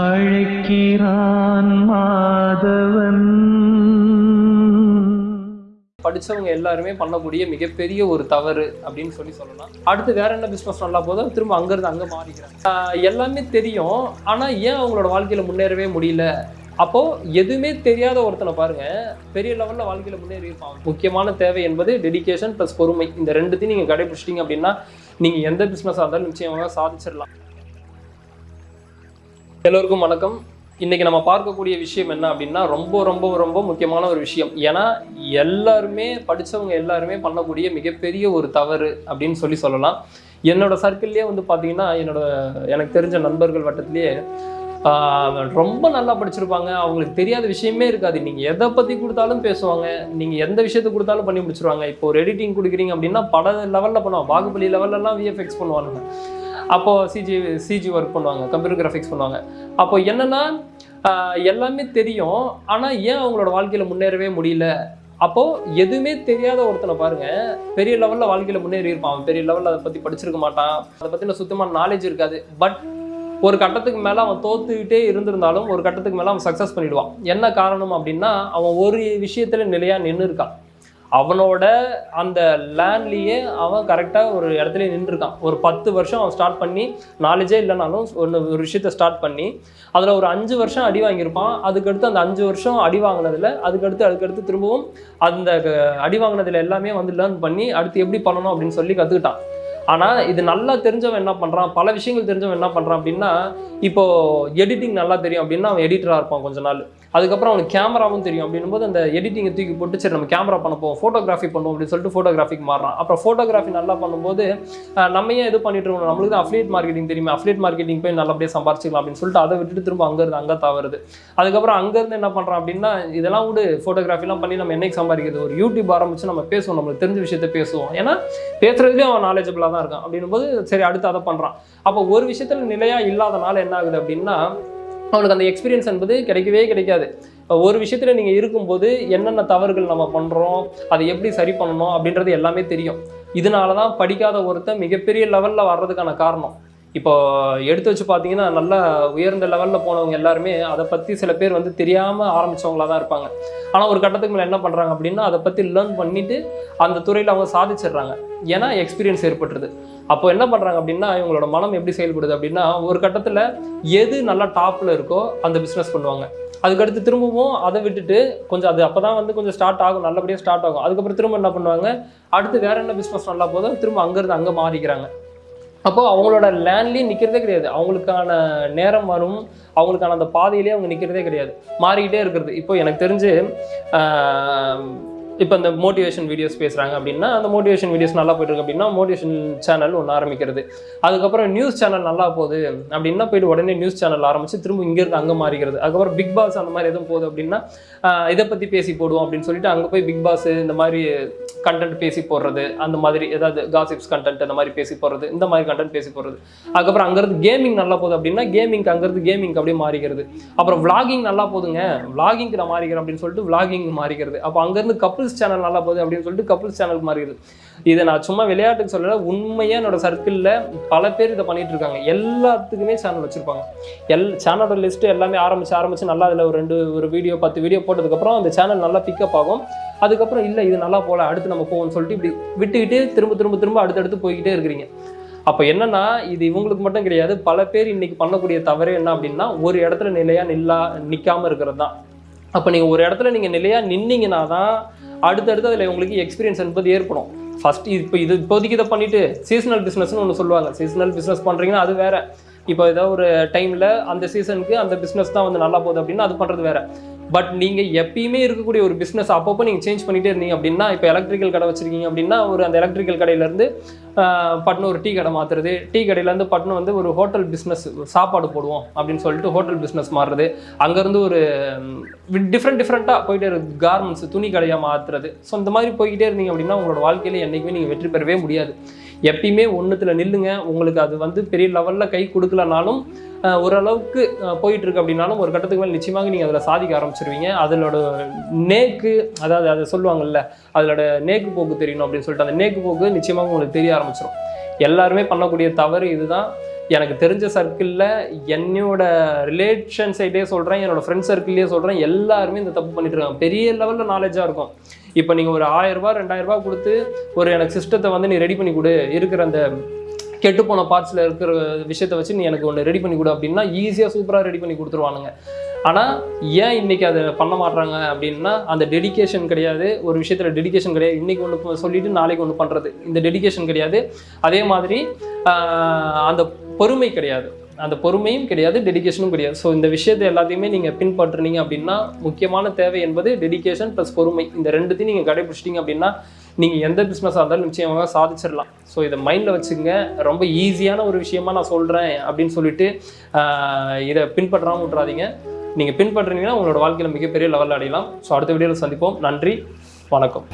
அழைக்கிறான் மாதவன். படிச்சவங்க எல்லாருமே பண்ணக்கூடிய மிகப்பெரிய ஒரு தவறு அப்படின்னு சொல்லி சொல்லலாம். அடுத்து வேற என்ன பிஸ்னஸ் நல்லா போதும் திரும்ப அங்கேருந்து அங்கே மாறிக்கிறாங்க. எல்லாமே தெரியும். ஆனால் ஏன் அவங்களோட வாழ்க்கையில் முன்னேறவே முடியல? அப்போது எதுவுமே தெரியாத ஒருத்தனை பாருங்க. பெரிய லெவலில் வாழ்க்கையில் முன்னேறி இருப்பாங்க முக்கியமான தேவை என்பது டெடிகேஷன் ப்ளஸ் பொறுமை. இந்த ரெண்டுத்தையும் நீங்கள் கடைபிடிச்சிட்டிங்க அப்படின்னா நீங்கள் எந்த பிஸ்னஸாக இருந்தாலும் நிச்சயமாக சாதிச்சிடலாம். எல்லோருக்கும் வணக்கம். இன்னைக்கு நம்ம பார்க்கக்கூடிய விஷயம் என்ன அப்படின்னா ரொம்ப ரொம்ப ரொம்ப முக்கியமான ஒரு விஷயம். ஏன்னா எல்லாருமே படித்தவங்க எல்லாருமே பண்ணக்கூடிய மிகப்பெரிய ஒரு தவறு அப்படின்னு சொல்லி சொல்லலாம். என்னோட சர்க்கிள்லேயே வந்து பார்த்தீங்கன்னா என்னோட எனக்கு தெரிஞ்ச நண்பர்கள் வட்டத்திலேயே ரொம்ப நல்லா படிச்சிருப்பாங்க. அவங்களுக்கு தெரியாத விஷயமே இருக்காது. நீங்கள் எதை பற்றி கொடுத்தாலும் பேசுவாங்க. நீங்கள் எந்த விஷயத்தை கொடுத்தாலும் பண்ணி முடிச்சிருவாங்க. இப்போ ஒரு எடிட்டிங் கொடுக்குறீங்க அப்படின்னா பல லெவலில் பண்ணுவாங்க. பாகுபலி லெவல்லலாம் விஎஃப்எக்ஸ் பண்ணுவானுங்க. அப்போது சிஜி சிஜி ஒர்க் பண்ணுவாங்க கம்ப்யூட்டர் கிராஃபிக்ஸ் பண்ணுவாங்க. அப்போ என்னன்னா எல்லாமே தெரியும். ஆனால் ஏன் அவங்களோட வாழ்க்கையில் முன்னேறவே முடியல? அப்போது எதுவுமே தெரியாத ஒருத்தனை பாருங்க. பெரிய லெவலில் வாழ்க்கையில் முன்னேறி இருப்பான். அவன் பெரிய லெவலில் அதை பற்றி படிச்சிருக்க மாட்டான். அதை பற்றின சுத்தமான நாலேஜ் இருக்காது. பட் ஒரு கட்டத்துக்கு மேலே அவன் தோத்துக்கிட்டே இருந்திருந்தாலும் ஒரு கட்டத்துக்கு மேலே அவன் சக்ஸஸ் பண்ணிடுவான். என்ன காரணம் அப்படின்னா அவன் ஒரு விஷயத்தில் நிலையாக நின்று இருக்கான். அவனோட அந்த லேண்ட்லேயே அவன் கரெக்டாக ஒரு இடத்துல நின்றுருக்கான். ஒரு பத்து வருஷம் அவன் ஸ்டார்ட் பண்ணி நாலேஜே இல்லைனாலும் ஒன்று ஒரு விஷயத்த ஸ்டார்ட் பண்ணி அதில் ஒரு அஞ்சு வருஷம் அடி வாங்கியிருப்பான். அதுக்கடுத்து அந்த அஞ்சு வருஷம் அடி வாங்கினதில் அதுக்கடுத்து அதுக்கடுத்து திரும்பவும் அந்த க- அடி வாங்கினதுல எல்லாமே வந்து லேர்ன் பண்ணி அடுத்து எப்படி பண்ணணும் அப்படின்னு சொல்லி கற்றுக்கிட்டான் ஆனால் இது நல்லா தெரிஞ்சவன் என்ன பண்ணுறான் பல விஷயங்கள் தெரிஞ்சவன் என்ன பண்ணுறான் அப்படின்னா இப்போ எடிட்டிங் நல்லா தெரியும் அப்படின்னா அவன் எடிட்டராக இருப்பான் கொஞ்ச நாள். அதுக்கப்புறம் அவனுக்கு கேமராவும் தெரியும் அப்படின்னும் போது அந்த எடிட்டிங்கை தூக்கி போட்டு சரி நம்ம கேமரா பண்ண போவோம் ஃபோட்டோகிராஃபி பண்ணுவோம் அப்படின்னு சொல்லிட்டு ஃபோட்டோகிராஃபிக்கு மாறுறான். அப்புறம் ஃபோட்டோகிராஃபி நல்லா பண்ணும்போது நம்ம ஏன் இது பண்ணிட்டு நம்மளுக்கு தான் அஃப்லியேட் மார்க்கெட்டிங் தெரியுமா. அஃப்லேட் மார்க்கெட்டிங் போய் நல்லபடியாக சம்பாரிச்சிக்கலாம் அப்படின்னு சொல்லிட்டு அதை விட்டுட்டு திரும்ப அங்கேருந்து அங்கே தவறுது. அதுக்கப்புறம் அங்கேருந்து என்ன பண்ணுறான் அப்படின்னா இதெல்லாம் விடு ஃபோட்டோகிராஃபிலாம் பண்ணி நம்ம என்னைக்கு சம்பாதிக்கிறது? ஒரு யூடியூப் ஆரம்பிச்சு நம்ம பேசுவோம் நம்மளுக்கு தெரிஞ்ச விஷயத்த பேசுவோம். ஏன்னா பேசுறதுலேயும் அவன் நாலேஜபிளாக தான் இருக்கான் அப்படின்னும் போது சரி அடுத்து அதை பண்ணுறான் அப்போ ஒரு விஷயத்தில் நிலையாக இல்லாதனால என்ன ஆகுது அப்படின்னா அவனுக்கு அந்த எக்ஸ்பீரியன்ஸ் என்பது கிடைக்கவே கிடைக்காது. ஒரு விஷயத்தில் நீங்கள் இருக்கும்போது என்னென்ன தவறுகள் நம்ம பண்ணுறோம் அதை எப்படி சரி பண்ணணும் அப்படின்றது எல்லாமே தெரியும். இதனால தான் படிக்காத ஒருத்தன் மிகப்பெரிய லெவலில் வர்றதுக்கான காரணம். இப்போ எடுத்து வச்சு பார்த்தீங்கன்னா நல்லா உயர்ந்த லெவலில் போனவங்க எல்லாருமே அதை பற்றி சில பேர் வந்து தெரியாமல் ஆரம்பிச்சவங்களா தான் இருப்பாங்க. ஆனால் ஒரு கட்டத்துக்கு மேலே என்ன பண்ணுறாங்க அப்படின்னா அதை பற்றி லேர்ன் பண்ணிவிட்டு அந்த துறையில் அவங்க சாதிச்சிடுறாங்க. ஏன்னா எக்ஸ்பீரியன்ஸ் ஏற்பட்டுருது. அப்போ என்ன பண்ணுறாங்க அப்படின்னா இவங்களோட மனம் எப்படி செயல்படுது அப்படின்னா ஒரு கட்டத்தில் எது நல்லா டாப்பில் இருக்கோ அந்த பிஸ்னஸ் பண்ணுவாங்க. அதுக்கடுத்து திரும்பவும் அதை விட்டுட்டு கொஞ்சம் அது அப்போ தான் வந்து கொஞ்சம் ஸ்டார்ட் ஆகும் நல்லபடியாக ஸ்டார்ட் ஆகும். அதுக்கப்புறம் திரும்ப என்ன பண்ணுவாங்க? அடுத்து வேறு என்ன பிஸ்னஸ் நல்லா போதும் திரும்ப அங்கேருந்து அங்கே மாறிக்கிறாங்க. அப்போ அவங்களோட லேண்ட்லேயும் நிற்கிறதே கிடையாது. அவங்களுக்கான நேரம் வரும். அவங்களுக்கான அந்த பாதையிலேயே அவங்க நிற்கிறதே கிடையாது. மாறிக்கிட்டே இருக்கிறது. இப்போ எனக்கு தெரிஞ்சு இப்போ இந்த மோட்டிவேஷன் வீடியோஸ் பேசுகிறாங்க அப்படின்னா அந்த மோட்டிவேஷன் வீடியோஸ் நல்லா போயிட்டு இருக்கு அப்படின்னா மோட்டிவேஷன் சேனல் ஒன்று ஆரம்பிக்கிறது. அதுக்கப்புறம் நியூஸ் சேனல் நல்லா போகுது அப்படின்னா போயிட்டு உடனே நியூஸ் சேனல் ஆரம்பிச்சு திரும்ப இங்கேருந்து அங்கே மாறிக்கிறது. அதுக்கப்புறம் பிக் பாஸ் அந்த மாதிரி எதுவும் போகுது அப்படின்னா இதை பற்றி பேசி போடுவோம் அப்படின்னு சொல்லிட்டு அங்கே போய் பிக் பாஸ் இந்த மாதிரி கண்டென்ட் பேசி போடுறது அந்த மாதிரி ஏதாவது காசிப்ஸ் கண்டென்ட் அந்த மாதிரி பேசி போடுறது இந்த மாதிரி கண்டென்ட் பேசி போடுறது. அதுக்கப்புறம் அங்கேருந்து கேமிங் நல்லா போகுது அப்படின்னா கேமிங்க்கு அங்கேருந்து கேமிங் அப்படியே மாறிக்கிறது. அப்புறம் விளாகிங் நல்லா போதுங்க விளாகிங்க்கு நான் மாறிக்கிறேன் அப்படின்னு சொல்லிட்டு விளாகிங் மாறிக்கிறது. அப்போ அங்கேருந்து கப்புள்ஸ் சேனல் நல்லா போகுது அப்படின்னு சொல்லிட்டு கப்புள்ஸ் சேனல் மாறிடுது. இதை நான் சும்மா விளையாட்டுக்கு சொல்லலை உண்மையாக என்னோட சர்க்கிளில் பல பேர் இதை பண்ணிட்டு இருக்காங்க. எல்லாத்துக்குமே சேனல் வச்சுருப்பாங்க. எல் சேனலோட லிஸ்ட்டு எல்லாமே ஆரம்பிச்சு ஆரம்பிச்சு நல்லா அதில் ஒரு ரெண்டு ஒரு வீடியோ பத்து வீடியோ போட்டதுக்கப்புறம் அந்த சேனல் நல்லா பிக்கப் ஆகும். அதுக்கப்புறம் இல்லை இது நல்லா போகல அடுத்து நம்ம போவோம்னு சொல்லிட்டு இப்படி விட்டுக்கிட்டே திரும்ப திரும்ப திரும்ப அடுத்தடுத்து போய்கிட்டே இருக்கிறீங்க. அப்போ என்னன்னா இது இவங்களுக்கு மட்டும் கிடையாது பல பேர் இன்னைக்கு பண்ணக்கூடிய தவறு என்ன அப்படின்னா ஒரு இடத்துல நிலையாக நில்லா நிற்காம இருக்கிறது தான். அப்போ நீங்கள் ஒரு இடத்துல நீங்கள் நிலையாக நின்னீங்கன்னா தான் அடுத்தடுத்து அதில் உங்களுக்கு எக்ஸ்பீரியன்ஸ் என்பது ஏற்படும். ஃபஸ்ட்டு இப்போ இது இப்போதைக்கு இதை பண்ணிவிட்டு சீசனல் பிஸ்னஸ்னு ஒன்று சொல்லுவாங்க. சீசனல் பிஸ்னஸ் பண்ணுறீங்கன்னா அது வேறு. இப்போ ஏதோ ஒரு டைமில் அந்த சீசனுக்கு அந்த பிஸ்னஸ் தான் வந்து நல்லா போகுது அப்படின்னா அது பண்ணுறது வேறு. பட் நீங்கள் எப்பயுமே இருக்கக்கூடிய ஒரு பிஸ்னஸ் அப்பப்போ நீங்கள் சேஞ்ச் பண்ணிகிட்டே இருந்தீங்க அப்படின்னா இப்போ எலக்ட்ரிக்கல் கடை வச்சுருக்கீங்க அப்படின்னா ஒரு அந்த எலக்ட்ரிக்கல் கடையிலேருந்து பட்னு ஒரு டீ கடை மாற்றுறது டீ கடையிலேருந்து பட்னு வந்து ஒரு ஹோட்டல் பிஸ்னஸ் சாப்பாடு போடுவோம் அப்படின்னு சொல்லிட்டு ஹோட்டல் பிஸ்னஸ் மாறுறது. அங்கேருந்து ஒரு டிஃப்ரெண்ட் டிஃப்ரெண்ட்டாக போயிட்டே இருக்குது கார்மெண்ட்ஸ் துணி கடையாக மாற்றுறது ஸோ இந்த மாதிரி போய்கிட்டே இருந்தீங்க அப்படின்னா உங்களோட வாழ்க்கையில் என்றைக்குமே நீங்கள் வெற்றி பெறவே முடியாது. எப்பயுமே ஒன்றுத்தில் நில்லுங்க. உங்களுக்கு அது வந்து பெரிய லெவலில் கை கொடுக்கலனாலும் ஓரளவுக்கு போயிட்டுருக்கு அப்படின்னாலும் ஒரு கட்டத்துக்கு மேலே நிச்சயமாக நீங்கள் அதில் சாதிக்க ஆரம்பிச்சிருவீங்க. அதனோட நேக்கு அதாவது அதை சொல்லுவாங்கல்ல அதோட நேக்கு போக்கு தெரியணும் அப்படின்னு சொல்லிட்டு அந்த நேக்கு போக்கு நிச்சயமாக உங்களுக்கு தெரிய ஆரம்பிச்சிடும் எல்லாருமே பண்ணக்கூடிய தவறு இதுதான். எனக்கு தெரிஞ்ச சர்க்கிளில் என்னோட ரிலேஷன் சைடே சொல்கிறேன் என்னோடய ஃப்ரெண்ட்ஸ் சர்க்கிள்லேயே சொல்கிறேன் எல்லாருமே இந்த தப்பு பண்ணிட்டு இருக்காங்க. பெரிய லெவலில் நாலேஜாக இருக்கும். இப்போ நீங்கள் ஒரு ஆயிரம் ரூபாய் ரெண்டாயிரம் கொடுத்து ஒரு எனக்கு சிஸ்டத்தை வந்து நீ ரெடி பண்ணி கொடு. இருக்கிற அந்த கெட்டுப்போன பார்ட்ஸில் இருக்கிற விஷயத்தை வச்சு நீ எனக்கு ஒன்று ரெடி பண்ணி கொடு அப்படின்னா ஈஸியாக சூப்பராக ரெடி பண்ணி கொடுத்துருவானுங்க. ஆனால் ஏன் இன்னைக்கு அதை பண்ண மாட்றாங்க அப்படின்னா அந்த டெடிகேஷன் கிடையாது. ஒரு விஷயத்தில் டெடிகேஷன் கிடையாது. இன்றைக்கி ஒன்று சொல்லிவிட்டு நாளைக்கு ஒன்று பண்ணுறது இந்த டெடிகேஷன் கிடையாது. அதே மாதிரி அந்த பொறுமை கிடையாது. அந்த பொறுமையும் கிடையாது டெடிகேஷனும் கிடையாது. ஸோ இந்த விஷயத்தை எல்லாத்தையுமே நீங்கள் பின்பற்றுனீங்க அப்படின்னா முக்கியமான தேவை என்பது டெடிகேஷன் ப்ளஸ் பொறுமை. இந்த ரெண்டுத்தையும் நீங்கள் கடைபிடிச்சிட்டிங்க அப்படின்னா நீங்கள் எந்த பிஸ்னஸாக இருந்தாலும் நிச்சயமாக சாதிச்சிடலாம். ஸோ இதை மைண்டில் வச்சுங்க ரொம்ப ஈஸியான ஒரு விஷயமா நான் சொல்கிறேன் அப்படின்னு சொல்லிட்டு இதை பின்பற்றாமல் விட்றாதீங்க நீங்கள் பின்பற்றுனீங்கன்னா உங்களோட வாழ்க்கையில் மிகப்பெரிய லெவலில் அடையலாம். ஸோ அடுத்த வீடியோவில் சந்திப்போம். நன்றி. வணக்கம்.